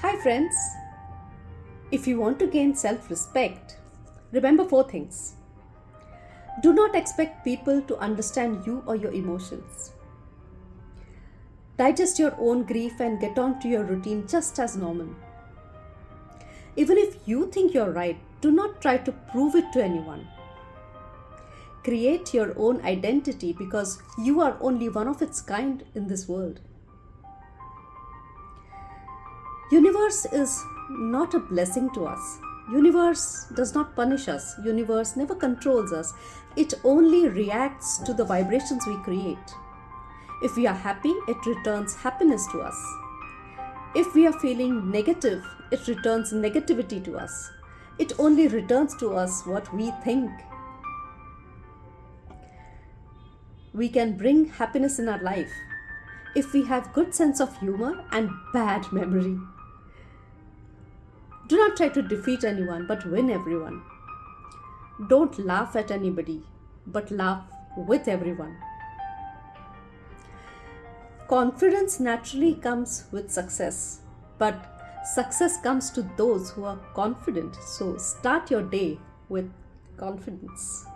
Hi, friends. If you want to gain self respect, remember four things. Do not expect people to understand you or your emotions. Digest your own grief and get on to your routine just as normal. Even if you think you're right, do not try to prove it to anyone. Create your own identity because you are only one of its kind in this world. Universe is not a blessing to us. Universe does not punish us. Universe never controls us. It only reacts to the vibrations we create. If we are happy, it returns happiness to us. If we are feeling negative, it returns negativity to us. It only returns to us what we think. We can bring happiness in our life if we have good sense of humor and bad memory. Do not try to defeat anyone but win everyone. Don't laugh at anybody but laugh with everyone. Confidence naturally comes with success, but success comes to those who are confident. So start your day with confidence.